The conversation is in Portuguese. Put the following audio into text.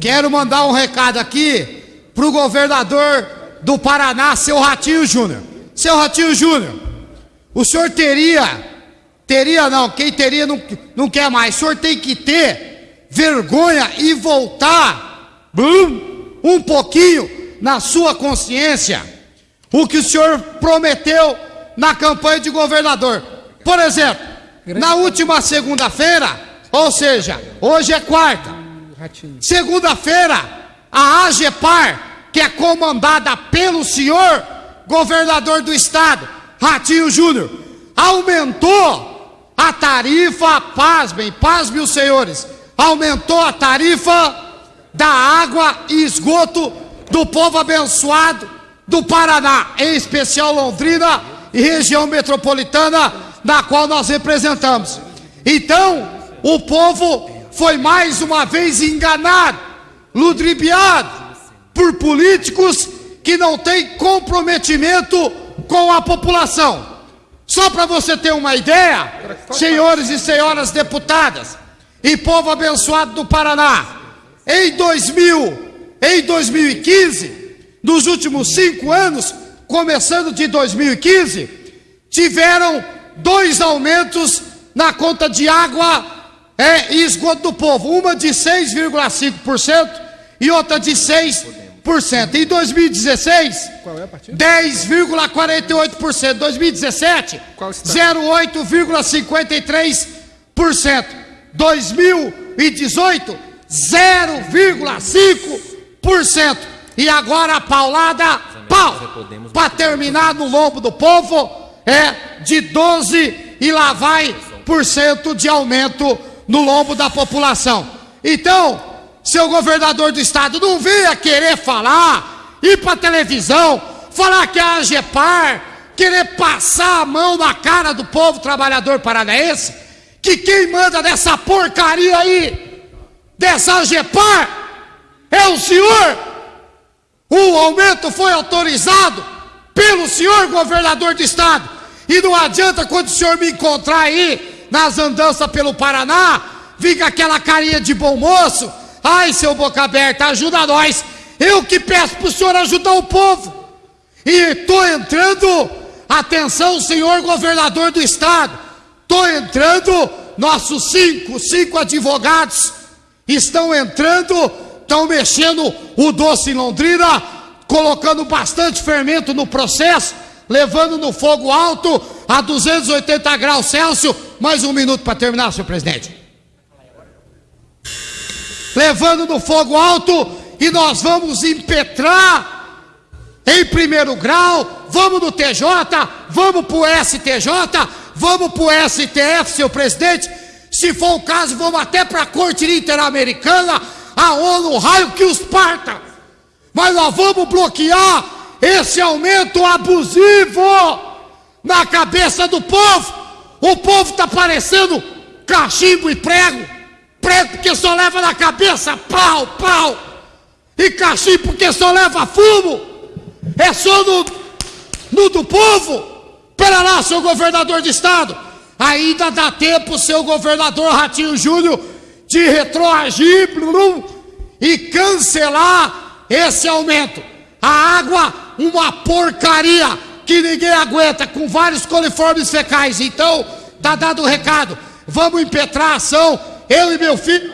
Quero mandar um recado aqui pro governador do Paraná, seu Ratinho Júnior. Seu Ratinho Júnior, o senhor teria, teria não, quem teria não, não quer mais, o senhor tem que ter vergonha e voltar bum, um pouquinho na sua consciência o que o senhor prometeu na campanha de governador. Por exemplo, na última segunda-feira, ou seja, hoje é quarta, segunda-feira, a AGEPAR, que é comandada pelo senhor governador do estado, Ratinho Júnior, aumentou a tarifa, pasmem, pasmem os senhores, aumentou a tarifa da água e esgoto do povo abençoado do Paraná, em especial Londrina e região metropolitana, na qual nós representamos. Então, o povo foi mais uma vez enganado, ludibriado por políticos que não têm comprometimento com a população. Só para você ter uma ideia, senhores e senhoras deputadas e povo abençoado do Paraná, em 2000, em 2015, nos últimos cinco anos, começando de 2015, tiveram dois aumentos na conta de água é, e esgoto do povo, uma de 6,5% e outra de 6%. Em 2016, 10,48%. 2017, 0,8,53%. 2018, 0,5%. E agora a paulada, pau, para terminar no lombo do povo, é de 12 e lá vai por cento de aumento no lombo da população. Então, seu governador do estado não venha querer falar, ir para televisão, falar que é a AGEPAR, querer passar a mão na cara do povo trabalhador paranaense, que quem manda dessa porcaria aí, dessa AGEPAR, é o senhor. O aumento foi autorizado pelo senhor governador do estado. E não adianta quando o senhor me encontrar aí nas andanças pelo Paraná, com aquela carinha de bom moço. Ai, seu boca aberta, ajuda nós. Eu que peço para o senhor ajudar o povo. E estou entrando, atenção, senhor governador do estado. Estou entrando, nossos cinco, cinco advogados estão entrando estão mexendo o doce em Londrina, colocando bastante fermento no processo, levando no fogo alto a 280 graus Celsius. Mais um minuto para terminar, senhor presidente. Levando no fogo alto e nós vamos impetrar em primeiro grau. Vamos no TJ, vamos para o STJ, vamos para o STF, senhor presidente. Se for o caso, vamos até para a Corte Interamericana a ONU, raio que os parta. Mas nós vamos bloquear esse aumento abusivo na cabeça do povo. O povo está parecendo cachimbo e prego. Prego porque só leva na cabeça pau, pau. E cachimbo porque só leva fumo. É só no, no do povo. Pera lá, seu governador de estado. Ainda dá tempo, seu governador Ratinho Júnior, de retroagir e cancelar esse aumento. A água, uma porcaria que ninguém aguenta, com vários coliformes fecais. Então, tá dado o recado. Vamos impetrar a ação, eu e meu filho.